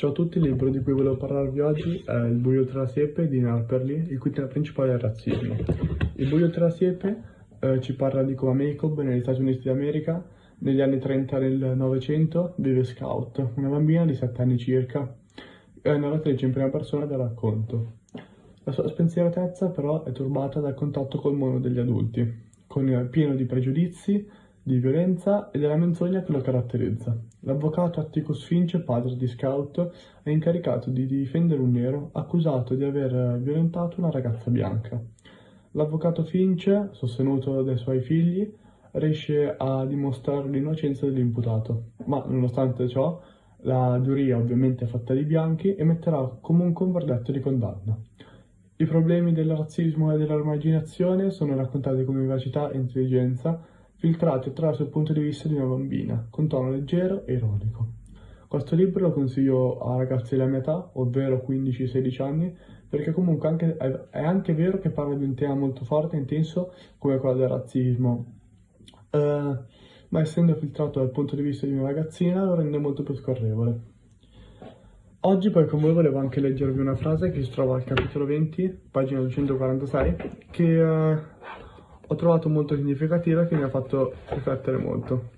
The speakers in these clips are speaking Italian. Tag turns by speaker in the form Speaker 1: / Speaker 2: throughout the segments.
Speaker 1: Ciao a tutti, il libro di cui volevo parlarvi oggi è Il buio tra la siepe di Narperly, il cui tema principale è il razzismo. Il buio tra la siepe eh, ci parla di come Jacob negli Stati Uniti d'America negli anni 30 del Novecento vive Scout, una bambina di 7 anni circa, è narratrice in prima persona del racconto. La sua spensieratezza però è turbata dal contatto col mondo degli adulti, con, pieno di pregiudizi, di violenza e della menzogna che lo caratterizza. L'avvocato Atticus Finch, padre di Scout, è incaricato di difendere un nero accusato di aver violentato una ragazza bianca. L'avvocato Finch, sostenuto dai suoi figli, riesce a dimostrare l'innocenza dell'imputato, ma nonostante ciò la giuria ovviamente è fatta di bianchi e metterà comunque un verdetto di condanna. I problemi del razzismo e dell'armaginazione sono raccontati con vivacità e intelligenza, filtrati attraverso il punto di vista di una bambina, con tono leggero e ironico. Questo libro lo consiglio a ragazzi della mia età, ovvero 15-16 anni, perché comunque anche, è anche vero che parla di un tema molto forte e intenso come quello del razzismo, uh, ma essendo filtrato dal punto di vista di una ragazzina lo rende molto più scorrevole. Oggi poi con voi volevo anche leggervi una frase che si trova al capitolo 20, pagina 246, che uh, ho trovato molto significativa e che mi ha fatto riflettere molto.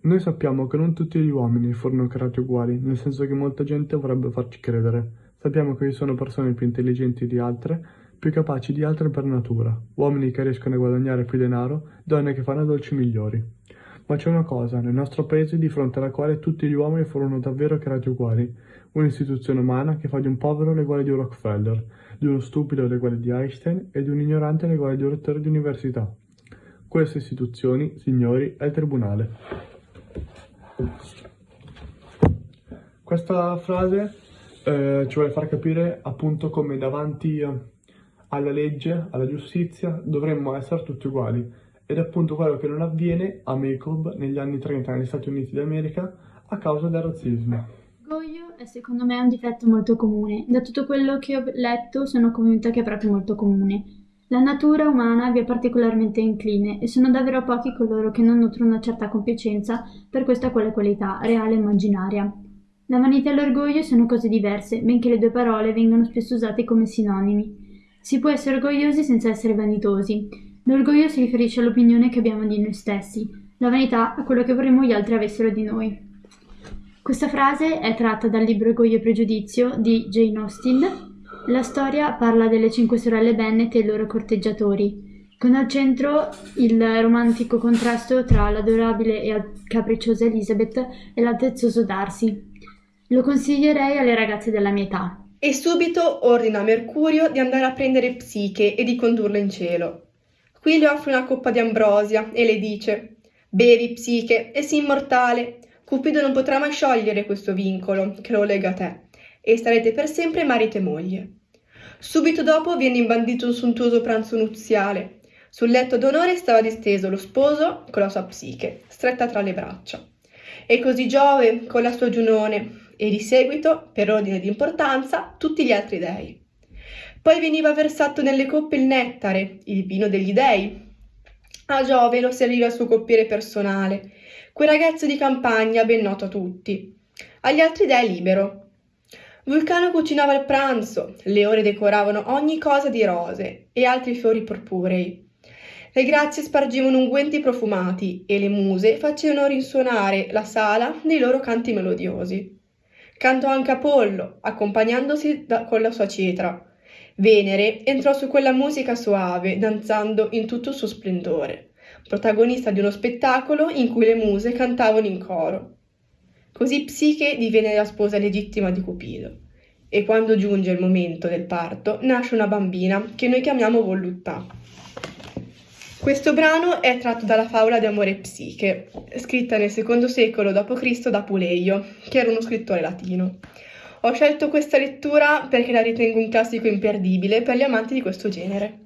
Speaker 1: Noi sappiamo che non tutti gli uomini furono creati uguali, nel senso che molta gente vorrebbe farci credere. Sappiamo che ci sono persone più intelligenti di altre, più capaci di altre per natura, uomini che riescono a guadagnare più denaro, donne che fanno dolci migliori. Ma c'è una cosa, nel nostro paese di fronte alla quale tutti gli uomini furono davvero creati uguali, un'istituzione umana che fa di un povero l'eguale di Rockefeller, di uno stupido l'eguale di Einstein e di un ignorante l'eguale di un rettore di università. Queste istituzioni, signori, è il tribunale. Questa frase eh, ci vuole far capire appunto come davanti alla legge, alla giustizia, dovremmo essere tutti uguali. Ed è appunto quello che non avviene a Jacob negli anni 30 negli Stati Uniti d'America a causa del razzismo.
Speaker 2: L'orgoglio è secondo me un difetto molto comune. Da tutto quello che ho letto sono convinta che è proprio molto comune. La natura umana vi è particolarmente incline e sono davvero pochi coloro che non nutrono una certa compiacenza per questa quale qualità, reale e immaginaria. La vanità e l'orgoglio sono cose diverse, benché le due parole vengano spesso usate come sinonimi. Si può essere orgogliosi senza essere vanitosi. L'orgoglio si riferisce all'opinione che abbiamo di noi stessi, la vanità a quello che vorremmo gli altri avessero di noi. Questa frase è tratta dal libro Orgoglio e Pregiudizio di Jane Austen la storia parla delle cinque sorelle Bennet e i loro corteggiatori, con al centro il romantico contrasto tra l'adorabile e capricciosa Elizabeth e l'altezzoso Darcy. Lo consiglierei alle ragazze della mia età.
Speaker 3: E subito ordina a Mercurio di andare a prendere Psiche e di condurla in cielo. Qui le offre una coppa di ambrosia e le dice: Bevi, Psiche, e sii immortale. Cupido non potrà mai sciogliere questo vincolo che lo lega a te e starete per sempre marito e moglie. Subito dopo viene imbandito un sontuoso pranzo nuziale. Sul letto d'onore stava disteso lo sposo con la sua psiche, stretta tra le braccia. E così Giove con la sua Giunone, e di seguito, per ordine di importanza, tutti gli altri dei. Poi veniva versato nelle coppe il nettare, il vino degli dei. A Giove lo serviva il suo coppiere personale, quel ragazzo di campagna ben noto a tutti. Agli altri dei libero, Vulcano cucinava il pranzo, le ore decoravano ogni cosa di rose e altri fiori purpurei. Le grazie spargivano unguenti profumati e le muse facevano risuonare la sala dei loro canti melodiosi. Cantò anche Apollo, accompagnandosi da, con la sua cetra. Venere entrò su quella musica soave, danzando in tutto il suo splendore, protagonista di uno spettacolo in cui le muse cantavano in coro. Così Psiche diviene la sposa legittima di Cupido. E quando giunge il momento del parto, nasce una bambina che noi chiamiamo Voluttà. Questo brano è tratto dalla favola di Amore Psiche, scritta nel secondo secolo d.C. da Puleio, che era uno scrittore latino. Ho scelto questa lettura perché la ritengo un classico imperdibile per gli amanti di questo genere.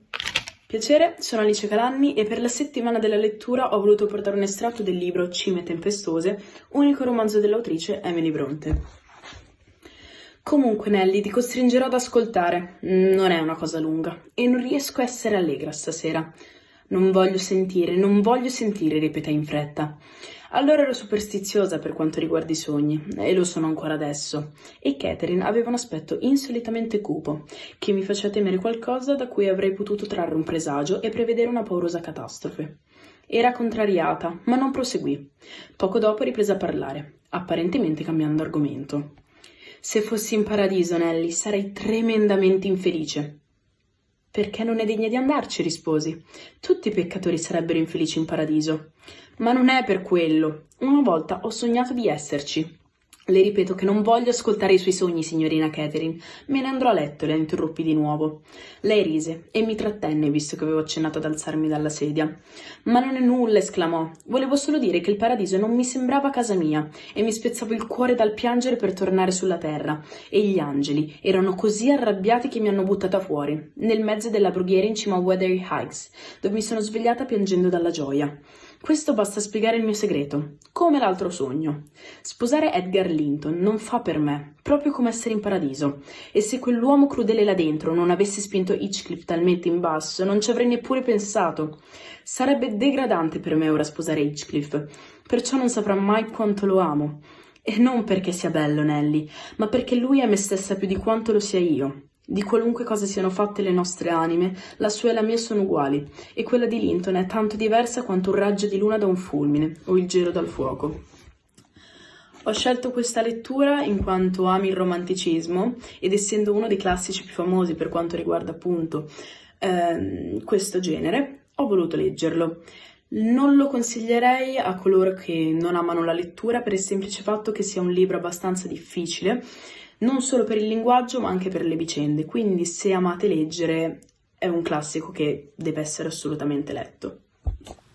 Speaker 4: Piacere, sono Alice Calanni e per la settimana della lettura ho voluto portare un estratto del libro Cime tempestose, unico romanzo dell'autrice Emily Bronte. Comunque Nelly, ti costringerò ad ascoltare. Non è una cosa lunga e non riesco a essere allegra stasera. Non voglio sentire, non voglio sentire, ripeté in fretta. Allora ero superstiziosa per quanto riguarda i sogni, e lo sono ancora adesso, e Catherine aveva un aspetto insolitamente cupo, che mi faceva temere qualcosa da cui avrei potuto trarre un presagio e prevedere una paurosa catastrofe. Era contrariata, ma non proseguì. Poco dopo riprese a parlare, apparentemente cambiando argomento. Se fossi in paradiso, Nelly, sarei tremendamente infelice. Perché non è degna di andarci, risposi. Tutti i peccatori sarebbero infelici in paradiso. Ma non è per quello. Una volta ho sognato di esserci. Le ripeto che non voglio ascoltare i suoi sogni, signorina Catherine. Me ne andrò a letto, la interruppi di nuovo. Lei rise e mi trattenne, visto che avevo accennato ad alzarmi dalla sedia. Ma non è nulla, esclamò. Volevo solo dire che il paradiso non mi sembrava casa mia e mi spezzavo il cuore dal piangere per tornare sulla terra. E gli angeli erano così arrabbiati che mi hanno buttata fuori, nel mezzo della brughiera in cima a Weathery Heights, dove mi sono svegliata piangendo dalla gioia. Questo basta spiegare il mio segreto, come l'altro sogno. Sposare Edgar Linton non fa per me, proprio come essere in paradiso. E se quell'uomo crudele là dentro non avesse spinto Hitchcliff talmente in basso, non ci avrei neppure pensato. Sarebbe degradante per me ora sposare Hitchcliff, perciò non saprà mai quanto lo amo. E non perché sia bello, Nelly, ma perché lui è me stessa più di quanto lo sia io. Di qualunque cosa siano fatte le nostre anime, la sua e la mia sono uguali, e quella di Linton è tanto diversa quanto un raggio di luna da un fulmine o il gelo dal fuoco. Ho scelto questa lettura in quanto ami il romanticismo ed essendo uno dei classici più famosi per quanto riguarda appunto ehm, questo genere, ho voluto leggerlo. Non lo consiglierei a coloro che non amano la lettura per il semplice fatto che sia un libro abbastanza difficile non solo per il linguaggio ma anche per le vicende, quindi se amate leggere è un classico che deve essere assolutamente letto.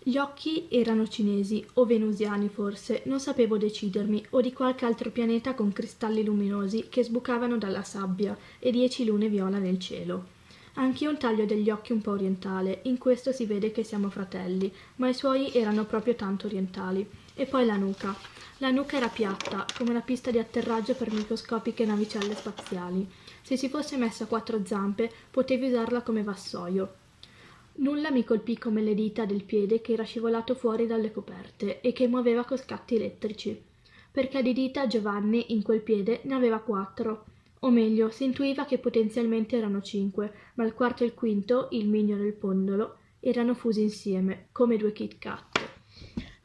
Speaker 5: Gli occhi erano cinesi o venusiani forse, non sapevo decidermi, o di qualche altro pianeta con cristalli luminosi che sbucavano dalla sabbia e dieci lune viola nel cielo. Anch'io il taglio degli occhi un po' orientale, in questo si vede che siamo fratelli, ma i suoi erano proprio tanto orientali. E poi la nuca. La nuca era piatta, come una pista di atterraggio per microscopiche navicelle spaziali. Se si fosse messa a quattro zampe, potevi usarla come vassoio. Nulla mi colpì come le dita del piede che era scivolato fuori dalle coperte e che muoveva con scatti elettrici. Perché di dita Giovanni in quel piede ne aveva quattro. O meglio, si intuiva che potenzialmente erano cinque, ma il quarto e il quinto, il mignolo e il pondolo, erano fusi insieme, come due Kit Kat.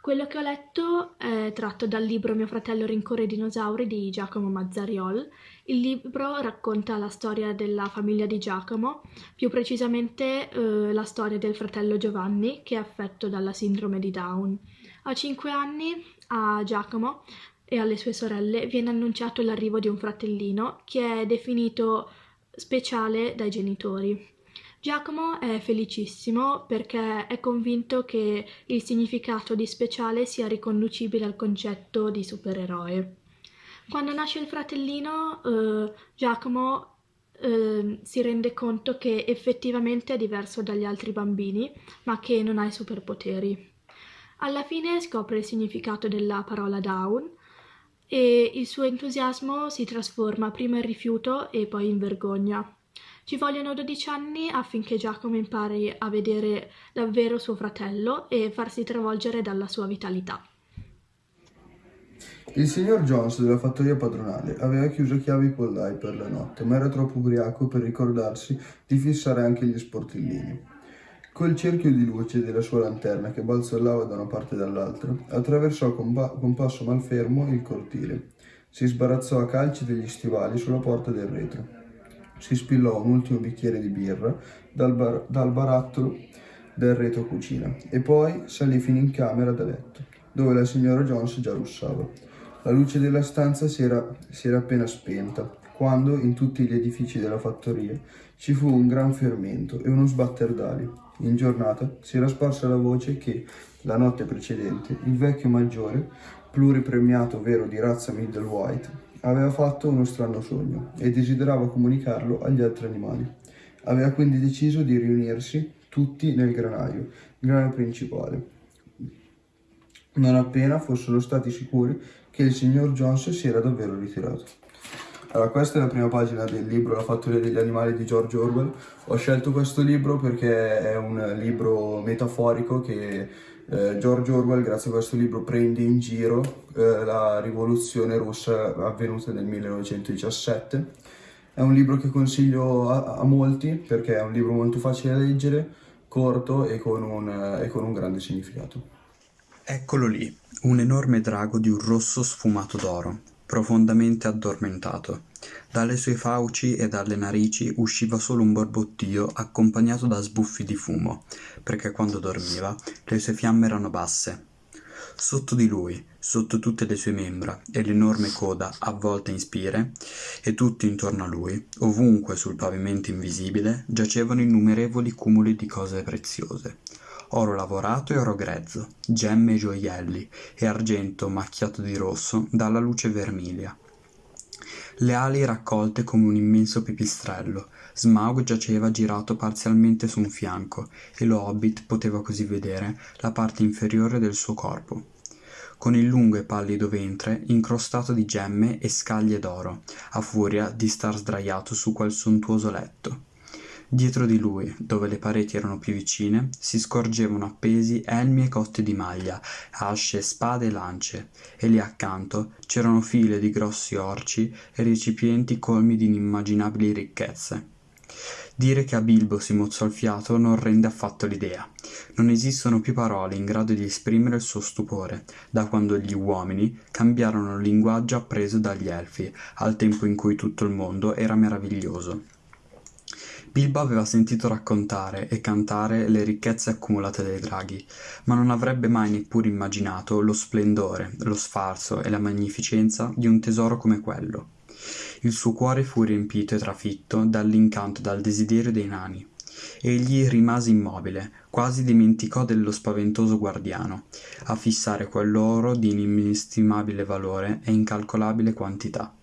Speaker 5: Quello che ho letto è tratto dal libro Mio fratello rincorre i dinosauri di Giacomo Mazzariol. Il libro racconta la storia della famiglia di Giacomo, più precisamente eh, la storia del fratello Giovanni che è affetto dalla sindrome di Down. A cinque anni a Giacomo e alle sue sorelle viene annunciato l'arrivo di un fratellino che è definito speciale dai genitori. Giacomo è felicissimo perché è convinto che il significato di speciale sia riconducibile al concetto di supereroe. Quando nasce il fratellino, eh, Giacomo eh, si rende conto che effettivamente è diverso dagli altri bambini, ma che non ha i superpoteri. Alla fine scopre il significato della parola down e il suo entusiasmo si trasforma prima in rifiuto e poi in vergogna. Ci vogliono 12 anni affinché Giacomo impari a vedere davvero suo fratello e farsi travolgere dalla sua vitalità.
Speaker 6: Il signor Jones della fattoria padronale aveva chiuso a chiave i pollai per la notte, ma era troppo ubriaco per ricordarsi di fissare anche gli sportellini. Col cerchio di luce della sua lanterna che balzellava da una parte e dall'altra, attraversò con, con passo malfermo il cortile. Si sbarazzò a calci degli stivali sulla porta del retro si spillò un ultimo bicchiere di birra dal, bar dal barattolo del retro cucina e poi salì fino in camera da letto, dove la signora Jones già russava. La luce della stanza si era, si era appena spenta, quando in tutti gli edifici della fattoria ci fu un gran fermento e uno sbatter d'ali. In giornata si era sparsa la voce che, la notte precedente, il vecchio maggiore, pluripremiato vero di razza middle white, Aveva fatto uno strano sogno e desiderava comunicarlo agli altri animali. Aveva quindi deciso di riunirsi tutti nel granaio, granaio principale, non appena fossero stati sicuri che il signor Jones si era davvero ritirato. Allora, questa è la prima pagina del libro La fattoria degli animali di George Orwell. Ho scelto questo libro perché è un libro metaforico che eh, George Orwell, grazie a questo libro, prende in giro eh, la rivoluzione russa avvenuta nel 1917. È un libro che consiglio a, a molti perché è un libro molto facile da leggere, corto e con un, e con un grande significato.
Speaker 7: Eccolo lì, un enorme drago di un rosso sfumato d'oro, profondamente addormentato. Dalle sue fauci e dalle narici usciva solo un borbottio accompagnato da sbuffi di fumo, perché quando dormiva le sue fiamme erano basse. Sotto di lui, sotto tutte le sue membra e l'enorme coda avvolta in spire, e tutto intorno a lui, ovunque sul pavimento invisibile, giacevano innumerevoli cumuli di cose preziose oro lavorato e oro grezzo, gemme e gioielli, e argento macchiato di rosso dalla luce vermiglia. Le ali raccolte come un immenso pipistrello, Smaug giaceva girato parzialmente su un fianco, e lo hobbit poteva così vedere la parte inferiore del suo corpo con il lungo e pallido ventre incrostato di gemme e scaglie d'oro, a furia di star sdraiato su quel sontuoso letto. Dietro di lui, dove le pareti erano più vicine, si scorgevano appesi elmi e cotte di maglia, asce, spade e lance, e lì accanto c'erano file di grossi orci e recipienti colmi di inimmaginabili ricchezze. Dire che a Bilbo si mozzò il fiato non rende affatto l'idea. Non esistono più parole in grado di esprimere il suo stupore, da quando gli uomini cambiarono il linguaggio appreso dagli elfi, al tempo in cui tutto il mondo era meraviglioso. Bilbo aveva sentito raccontare e cantare le ricchezze accumulate dai draghi, ma non avrebbe mai neppure immaginato lo splendore, lo sfarzo e la magnificenza di un tesoro come quello. Il suo cuore fu riempito e trafitto dall'incanto e dal desiderio dei nani. Egli rimase immobile, quasi dimenticò dello spaventoso guardiano, a fissare quell'oro di inestimabile valore e incalcolabile quantità.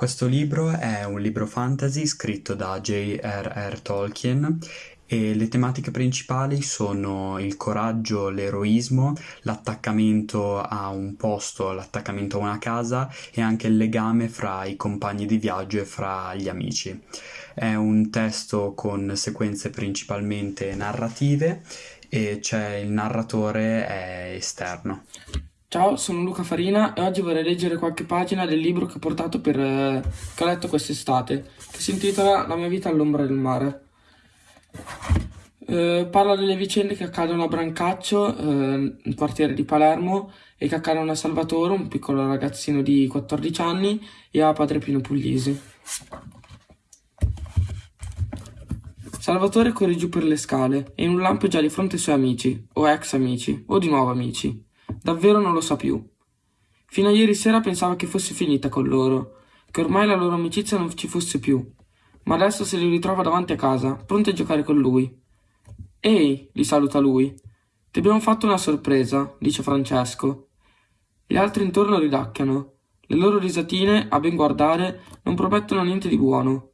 Speaker 7: Questo libro è un libro fantasy scritto da J.R.R. Tolkien e le tematiche principali sono il coraggio, l'eroismo, l'attaccamento a un posto, l'attaccamento a una casa e anche il legame fra i compagni di viaggio e fra gli amici. È un testo con sequenze principalmente narrative e c'è il narratore è esterno.
Speaker 8: Ciao, sono Luca Farina e oggi vorrei leggere qualche pagina del libro che ho portato per, eh, che ho letto quest'estate, che si intitola La mia vita all'ombra del mare. Eh, parla delle vicende che accadono a Brancaccio, eh, nel quartiere di Palermo, e che accadono a Salvatore, un piccolo ragazzino di 14 anni, e a Padre Pino Puglisi. Salvatore corre giù per le scale e in un lampo già di fronte ai suoi amici, o ex amici, o di nuovo amici. Davvero non lo sa più. Fino a ieri sera pensava che fosse finita con loro, che ormai la loro amicizia non ci fosse più. Ma adesso se li ritrova davanti a casa, pronti a giocare con lui. Ehi, li saluta lui. Ti abbiamo fatto una sorpresa, dice Francesco. Gli altri intorno ridacchiano. Le loro risatine, a ben guardare, non promettono niente di buono.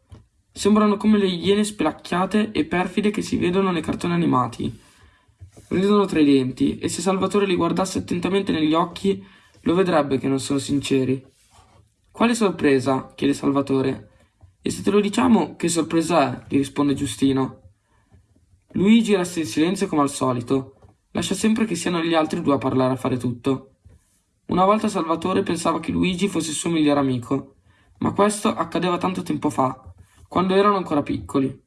Speaker 8: Sembrano come le iene spelacchiate e perfide che si vedono nei cartoni animati ridono tra i denti e se Salvatore li guardasse attentamente negli occhi lo vedrebbe che non sono sinceri. Quale sorpresa? chiede Salvatore. E se te lo diciamo, che sorpresa è? gli risponde Giustino. Luigi resta in silenzio come al solito. Lascia sempre che siano gli altri due a parlare a fare tutto. Una volta Salvatore pensava che Luigi fosse il suo migliore amico, ma questo accadeva tanto tempo fa, quando erano ancora piccoli.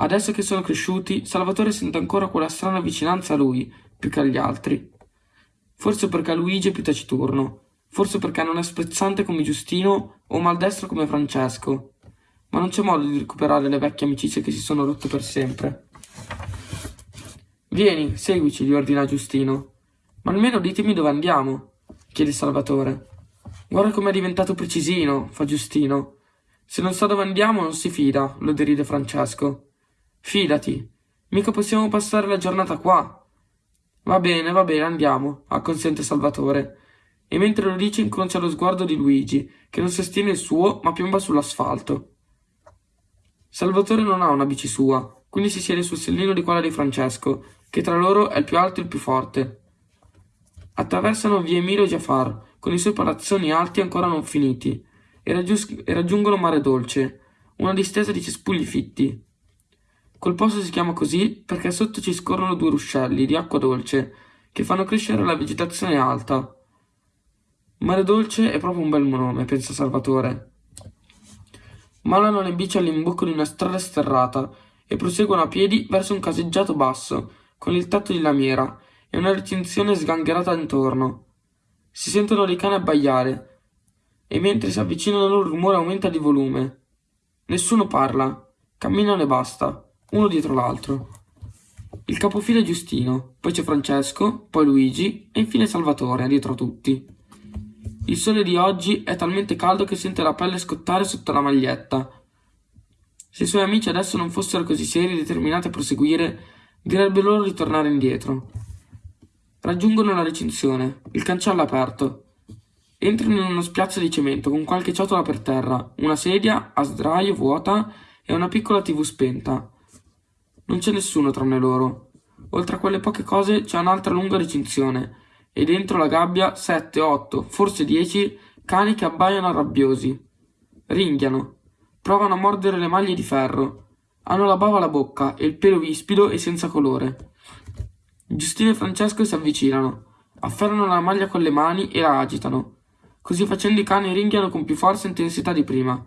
Speaker 8: Adesso che sono cresciuti, Salvatore sente ancora quella strana vicinanza a lui, più che agli altri. Forse perché Luigi è più taciturno, forse perché non è sprezzante come Giustino o maldestro come Francesco. Ma non c'è modo di recuperare le vecchie amicizie che si sono rotte per sempre. Vieni, seguici, gli ordina Giustino. Ma almeno ditemi dove andiamo, chiede Salvatore. Guarda com'è diventato precisino, fa Giustino. Se non sa dove andiamo non si fida, lo deride Francesco. Fidati, mica possiamo passare la giornata qua. Va bene, va bene, andiamo, acconsente Salvatore. E mentre lo dice incrocia lo sguardo di Luigi, che non sostiene il suo, ma piomba sull'asfalto. Salvatore non ha una bici sua, quindi si siede sul sellino di quella di Francesco, che tra loro è il più alto e il più forte. Attraversano via Emilio Giafar, con i suoi palazzoni alti ancora non finiti, e, raggius- e raggiungono Mare Dolce, una distesa di cespugli fitti. Quel posto si chiama così perché sotto ci scorrono due ruscelli di acqua dolce che fanno crescere la vegetazione alta. Mare Dolce è proprio un bel nome, pensa Salvatore. Malano le bici all'imbocco di una strada sterrata e proseguono a piedi verso un caseggiato basso, con il tetto di lamiera e una recinzione sgangherata intorno. Si sentono dei cani abbaiare e mentre si avvicinano il rumore aumenta di volume. Nessuno parla, camminano e basta uno dietro l'altro. Il capofila è Giustino, poi c'è Francesco, poi Luigi e infine Salvatore, dietro a tutti. Il sole di oggi è talmente caldo che sente la pelle scottare sotto la maglietta. Se i suoi amici adesso non fossero così seri e determinati a proseguire, direbbe loro di tornare indietro. Raggiungono la recinzione, il cancello aperto. Entrano in uno spiazzo di cemento con qualche ciotola per terra, una sedia a sdraio vuota e una piccola tv spenta. Non c'è nessuno tranne loro. Oltre a quelle poche cose c'è un'altra lunga recinzione e dentro la gabbia sette, otto, forse dieci cani che abbaiano arrabbiosi. Ringhiano. Provano a mordere le maglie di ferro. Hanno la bava alla bocca e il pelo vispido e senza colore. Giustino e Francesco si avvicinano, afferrano la maglia con le mani e la agitano. Così facendo i cani ringhiano con più forza e intensità di prima.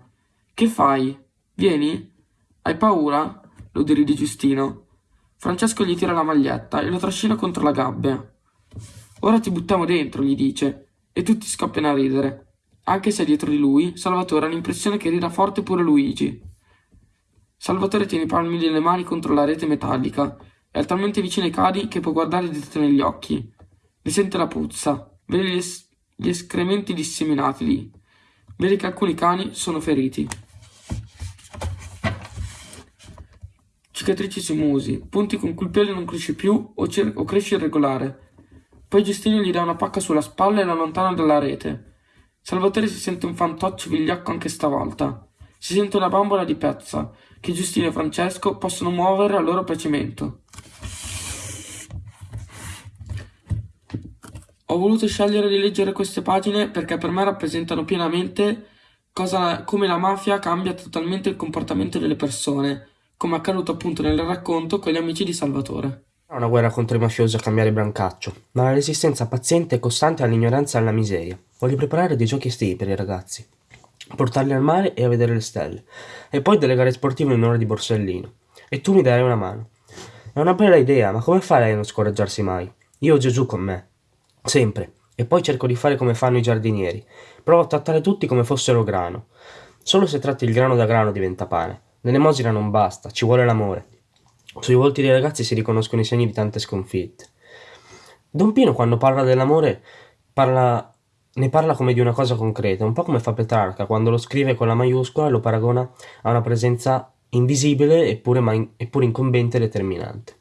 Speaker 8: Che fai? Vieni? Hai paura? Lo deride Giustino. Francesco gli tira la maglietta e lo trascina contro la gabbia. Ora ti buttiamo dentro, gli dice, e tutti scoppiano a ridere. Anche se dietro di lui, Salvatore ha l'impressione che rida forte pure Luigi. Salvatore tiene i palmi delle mani contro la rete metallica. È talmente vicino ai cadi che può guardare dritto negli occhi. Ne sente la puzza, vede gli, es- gli escrementi disseminati lì. Vede che alcuni cani sono feriti. Cicatrici sui musi, punti con cui il pelo non cresce più o, o cresce irregolare. Poi Giustino gli dà una pacca sulla spalla e lo allontana dalla rete. Salvatore si sente un fantoccio vigliacco anche stavolta. Si sente una bambola di pezza che Giustino e Francesco possono muovere a loro piacimento. Ho voluto scegliere di leggere queste pagine perché per me rappresentano pienamente cosa, come la mafia cambia totalmente il comportamento delle persone come accaduto appunto nel racconto con gli amici di Salvatore.
Speaker 9: È una guerra contro i mafiosi a cambiare brancaccio, ma la resistenza paziente e costante all'ignoranza e alla miseria. Voglio preparare dei giochi estivi per i ragazzi, portarli al mare e a vedere le stelle, e poi delle gare sportive in un'ora di borsellino. E tu mi darai una mano. È una bella idea, ma come fai a non scoraggiarsi mai? Io ho Gesù con me. Sempre. E poi cerco di fare come fanno i giardinieri. Provo a trattare tutti come fossero grano. Solo se tratti il grano da grano diventa pane. L'elemosina non basta, ci vuole l'amore. Sui volti dei ragazzi si riconoscono i segni di tante sconfitte. Don Pino quando parla dell'amore parla, ne parla come di una cosa concreta, un po' come fa Petrarca quando lo scrive con la maiuscola e lo paragona a una presenza invisibile eppure, ma eppure incombente e determinante.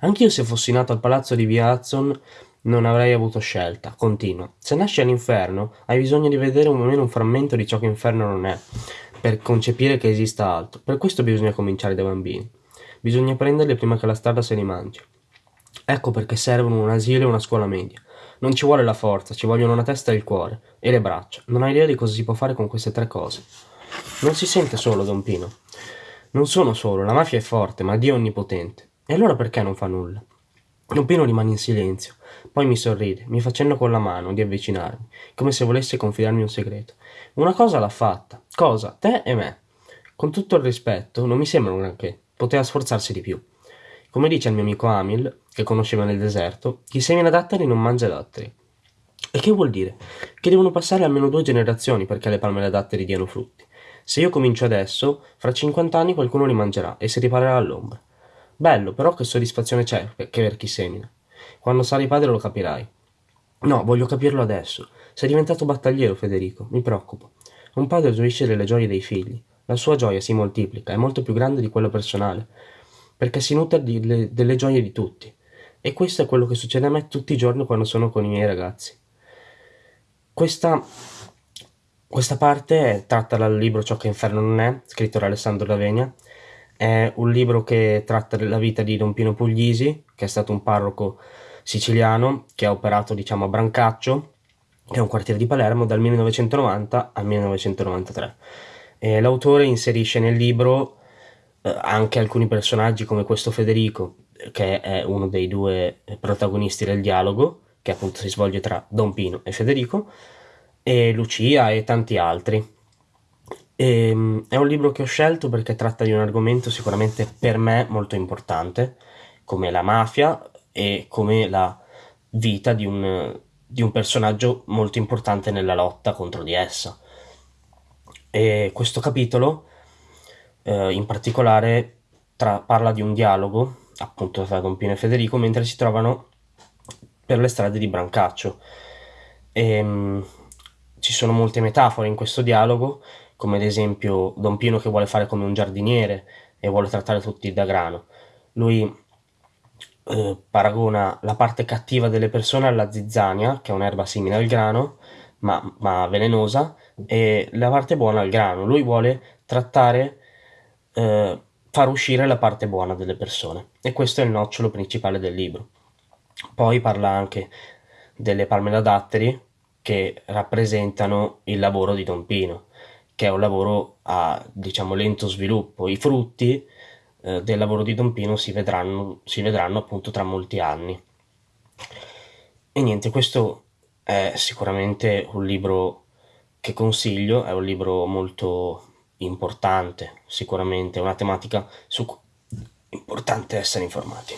Speaker 9: Anch'io se fossi nato al palazzo di Via Hudson non avrei avuto scelta, continua. Se nasci all'inferno hai bisogno di vedere almeno un frammento di ciò che inferno non è per concepire che esista altro. Per questo bisogna cominciare dai bambini. Bisogna prenderli prima che la strada se li mangi. Ecco perché servono un asilo e una scuola media. Non ci vuole la forza, ci vogliono una testa e il cuore, e le braccia. Non hai idea di cosa si può fare con queste tre cose. Non si sente solo, Don Pino. Non sono solo, la mafia è forte, ma Dio è onnipotente. E allora perché non fa nulla? Don Pino rimane in silenzio, poi mi sorride, mi facendo con la mano di avvicinarmi, come se volesse confidarmi un segreto. Una cosa l'ha fatta. Cosa? Te e me. Con tutto il rispetto, non mi sembra un granché. Poteva sforzarsi di più. Come dice il mio amico Amil, che conosceva nel deserto, chi semina datteri non mangia datteri. E che vuol dire? Che devono passare almeno due generazioni perché le palme da datteri diano frutti. Se io comincio adesso, fra 50 anni qualcuno li mangerà e si riparerà all'ombra. Bello, però che soddisfazione c'è che per chi semina. Quando sarai padre lo capirai. No, voglio capirlo adesso. Sei diventato battagliero, Federico, mi preoccupo. Un padre gioisce delle gioie dei figli. La sua gioia si moltiplica, è molto più grande di quella personale, perché si nutre di, delle gioie di tutti. E questo è quello che succede a me tutti i giorni quando sono con i miei ragazzi. Questa, questa parte è tratta dal libro Ciò che inferno non è, scritto da Alessandro Lavegna. È un libro che tratta della vita di Don Pino Puglisi, che è stato un parroco siciliano che ha operato diciamo a Brancaccio è un quartiere di Palermo, dal 1990 al 1993. E l'autore inserisce nel libro eh, anche alcuni personaggi come questo Federico, che è uno dei due protagonisti del dialogo, che appunto si svolge tra Don Pino e Federico, e Lucia e tanti altri. E, ehm, è un libro che ho scelto perché tratta di un argomento sicuramente per me molto importante, come la mafia e come la vita di un, di un personaggio molto importante nella lotta contro di essa. E questo capitolo eh, in particolare tra, parla di un dialogo appunto tra Don Pino e Federico mentre si trovano per le strade di Brancaccio. E, ehm, mh, ci sono molte metafore in questo dialogo, come ad esempio Don Pino che vuole fare come un giardiniere e vuole trattare tutti da grano. Lui eh, paragona la parte cattiva delle persone alla zizzania, che è un'erba simile al grano, ma, ma velenosa, e la parte buona al grano. Lui vuole trattare eh, far uscire la parte buona delle persone e questo è il nocciolo principale del libro. Poi parla anche delle palme da datteri che rappresentano il lavoro di Don Pino, che è un lavoro a diciamo lento sviluppo. I frutti eh, del lavoro di Don Pino si vedranno, si vedranno appunto tra molti anni. E niente, questo è sicuramente un libro che consiglio, è un libro molto importante, sicuramente, una tematica su cui è importante essere informati.